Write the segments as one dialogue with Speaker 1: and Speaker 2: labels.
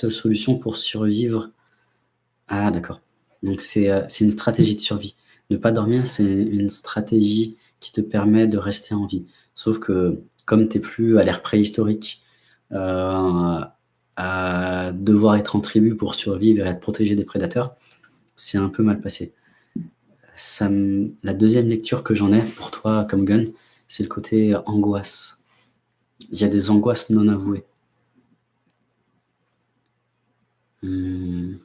Speaker 1: seule solution pour survivre. Ah d'accord. Donc c'est une stratégie de survie. Ne pas dormir, c'est une stratégie qui te permet de rester en vie. Sauf que comme tu es plus à l'ère préhistorique, à devoir être en tribu pour survivre et être protégé des prédateurs, c'est un peu mal passé. Ça la deuxième lecture que j'en ai pour toi comme gun, c'est le côté angoisse. Il y a des angoisses non avouées. Hmm.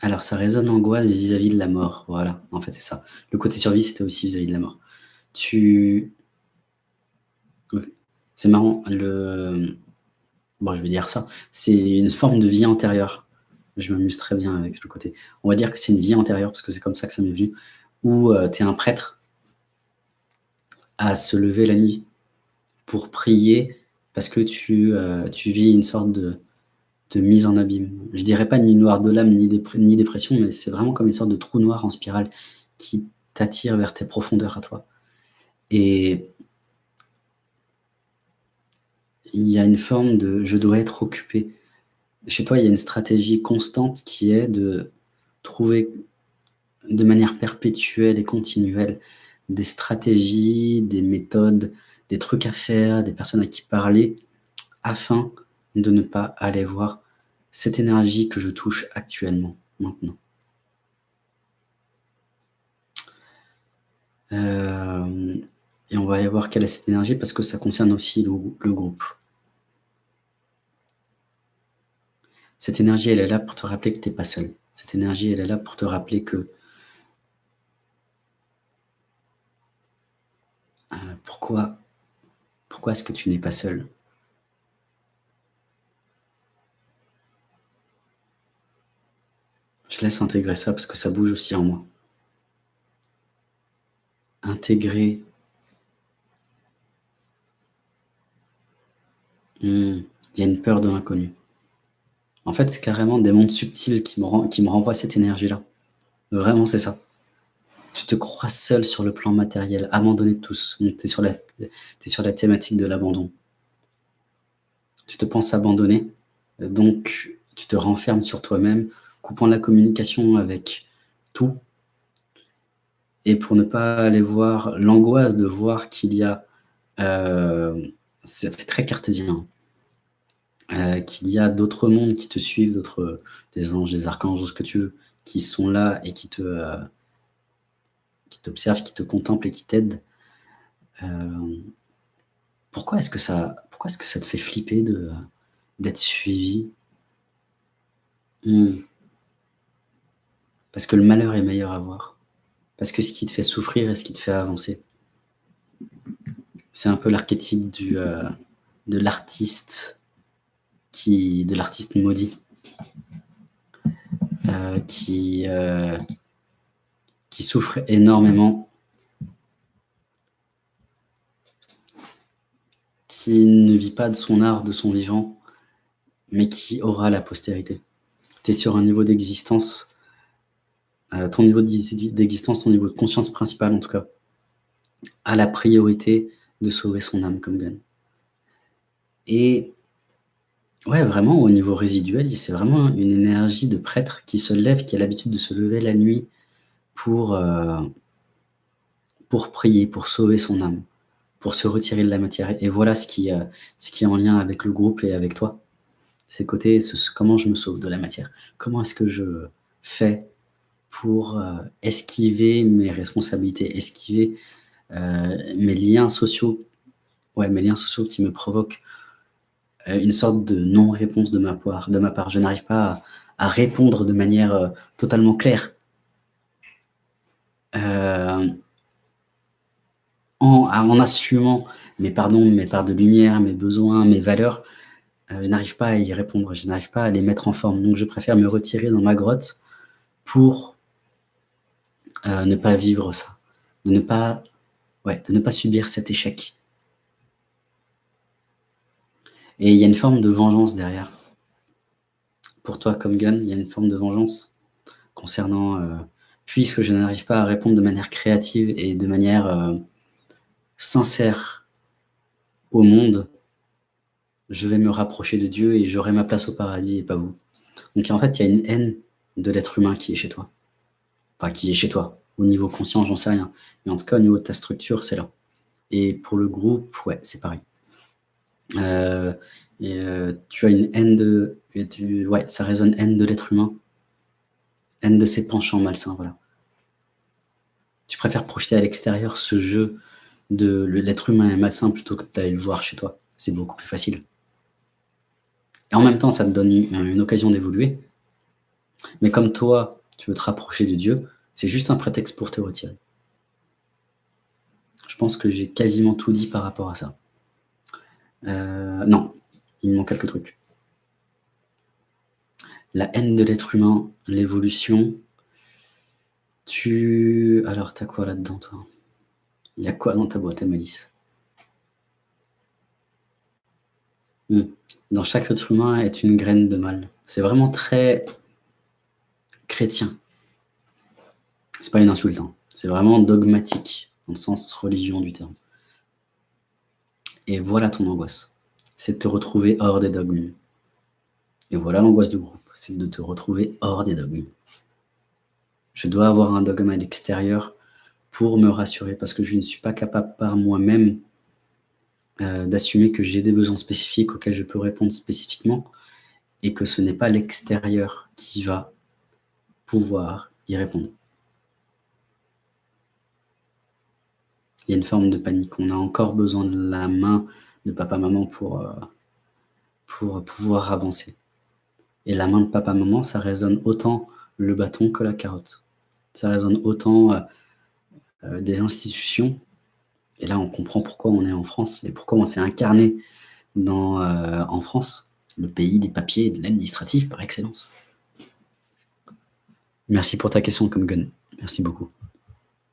Speaker 1: Alors, ça résonne angoisse vis-à-vis de la mort. Voilà, en fait, c'est ça. Le côté survie, c'était aussi vis-à-vis de la mort. Tu... C'est marrant, le... Bon, je vais dire ça. C'est une forme de vie antérieure. Je m'amuse très bien avec le côté. On va dire que c'est une vie antérieure, parce que c'est comme ça que ça m'est venu, où euh, tu es un prêtre à se lever la nuit pour prier parce que tu, euh, tu vis une sorte de, de, mise en abîme. Je dirais pas ni noir de l'âme, ni, ni dépression, mais c'est vraiment comme une sorte de trou noir en spirale qui t'attire vers tes profondeurs à toi. Et il y a une forme de « je dois être occupé ». Chez toi, il y a une stratégie constante qui est de trouver de manière perpétuelle et continuelle des stratégies, des méthodes, des trucs à faire, des personnes à qui parler, afin de ne pas aller voir cette énergie que je touche actuellement, maintenant. Euh, et on va aller voir quelle est cette énergie parce que ça concerne aussi le, groupe. Cette énergie, elle est là pour te rappeler que tu n'es pas seul. Cette énergie, elle est là pour te rappeler que Euh, pourquoi, pourquoi est-ce que tu n'es pas seul? Je laisse intégrer ça parce que ça bouge aussi en moi. Intégrer. Hmm, il y a une peur de l'inconnu. En fait, c'est carrément des mondes subtils qui me, qui me renvoient cette énergie-là. Vraiment, c'est ça tu te crois seul sur le plan matériel, abandonné de tous. Tu es, sur la, thématique de l'abandon. Tu te penses abandonné, donc tu te renfermes sur toi-même, coupant la communication avec tout. Et pour ne pas aller voir l'angoisse de voir qu'il y a, euh, ça fait très cartésien, euh, qu'il y a d'autres mondes qui te suivent, d'autres, des anges, des archanges, ce que tu veux, qui sont là et qui te, euh, qui t'observe, qui te contemple et qui t'aide. Euh, pourquoi est-ce que, ça, pourquoi est -ce que ça te fait flipper d'être suivi? Hmm. Parce que le malheur est meilleur à voir. Parce que ce qui te fait souffrir est ce qui te fait avancer. C'est un peu l'archétype du euh, de l'artiste qui de l'artiste maudit euh, qui qui souffre énormément, qui ne vit pas de son art, de son vivant, mais qui aura la postérité. Tu es sur un niveau d'existence, euh, ton niveau d'existence, ton niveau de conscience principale en tout cas, a la priorité de sauver son âme comme Gun. Et ouais, vraiment au niveau résiduel, c'est vraiment une énergie de prêtre qui se lève, qui a l'habitude de se lever la nuit, pour, euh, pour prier, pour sauver son âme, pour se retirer de la matière. Et voilà ce qui, euh, ce qui est en lien avec le groupe et avec toi. C'est côté comment je me sauve de la matière? Comment est-ce que je fais pour euh, esquiver mes responsabilités, esquiver mes liens sociaux, ouais, mes liens sociaux qui me provoquent une sorte de non-réponse de ma part. De ma part. Je n'arrive pas à, répondre de manière totalement claire euh, en, assumant mes pardons, mes parts de lumière, mes besoins, mes valeurs, euh, je n'arrive pas à y répondre, je n'arrive pas à les mettre en forme. Donc je préfère me retirer dans ma grotte pour euh, ne pas vivre ça, de ne pas, ouais, de ne pas subir cet échec. Et il y a une forme de vengeance derrière. Pour toi, comme Gun, il y a une forme de vengeance concernant puisque je n'arrive pas à répondre de manière créative et de manière euh, sincère au monde, je vais me rapprocher de Dieu et j'aurai ma place au paradis et pas vous. Donc en fait, il y a une haine de l'être humain qui est chez toi. Enfin, qui est chez toi. Au niveau conscient, j'en sais rien. Mais en tout cas, au niveau de ta structure, c'est là. Et pour le groupe, ouais, c'est pareil. Euh, euh, tu as une haine de... Ouais, ça résonne haine de l'être humain. Haine de ses penchants malsains, voilà. Tu préfères projeter à l'extérieur ce jeu de l'être humain est malsain plutôt que d'aller le voir chez toi. C'est beaucoup plus facile. Et en même temps, ça te donne une, occasion d'évoluer. Mais comme toi, tu veux te rapprocher de Dieu, c'est juste un prétexte pour te retirer. Je pense que j'ai quasiment tout dit par rapport à ça. Euh, non, il me manque quelques trucs. La haine de l'être humain, l'évolution. Tu... Alors, t'as quoi là-dedans, toi? Il y a quoi dans ta boîte à malice? Hmm. Dans chaque être humain est une graine de mal. C'est vraiment très chrétien. C'est pas une insulte, hein. c'est vraiment dogmatique, dans le sens religion du terme. Et voilà ton angoisse, c'est de te retrouver hors des dogmes. Et voilà l'angoisse du groupe, c'est de te retrouver hors des dogmes. Je dois avoir un dogme à l'extérieur pour me rassurer, parce que je ne suis pas capable par moi-même euh, d'assumer que j'ai des besoins spécifiques auxquels je peux répondre spécifiquement, et que ce n'est pas l'extérieur qui va pouvoir y répondre. Il y a une forme de panique. On a encore besoin de la main de papa-maman pour, euh, pour pouvoir avancer. Et la main de papa-maman, ça résonne autant le bâton que la carotte. Ça résonne autant euh, euh, des institutions. Et là, on comprend pourquoi on est en France et pourquoi on s'est incarné dans, en France, le pays des papiers et de l'administratif par excellence. Merci pour ta question, comme Gun. Merci beaucoup.